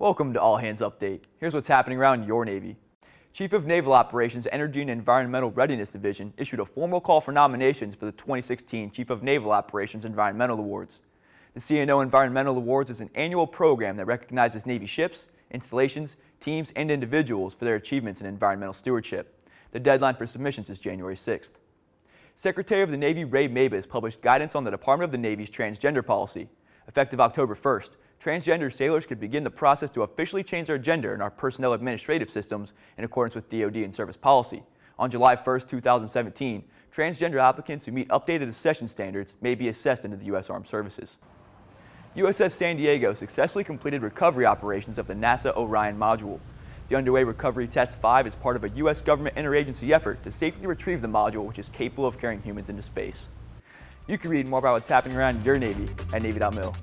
Welcome to All Hands Update. Here's what's happening around your Navy. Chief of Naval Operations Energy and Environmental Readiness Division issued a formal call for nominations for the 2016 Chief of Naval Operations Environmental Awards. The CNO Environmental Awards is an annual program that recognizes Navy ships, installations, teams, and individuals for their achievements in environmental stewardship. The deadline for submissions is January 6th. Secretary of the Navy Ray Mabus published guidance on the Department of the Navy's transgender policy. Effective October 1st, transgender sailors could begin the process to officially change their gender in our personnel administrative systems in accordance with DoD and service policy. On July 1, 2017, transgender applicants who meet updated accession standards may be assessed into the U.S. Armed Services. USS San Diego successfully completed recovery operations of the NASA Orion module. The underway Recovery Test 5 is part of a U.S. government interagency effort to safely retrieve the module, which is capable of carrying humans into space. You can read more about what's happening around your Navy at Navy.mil.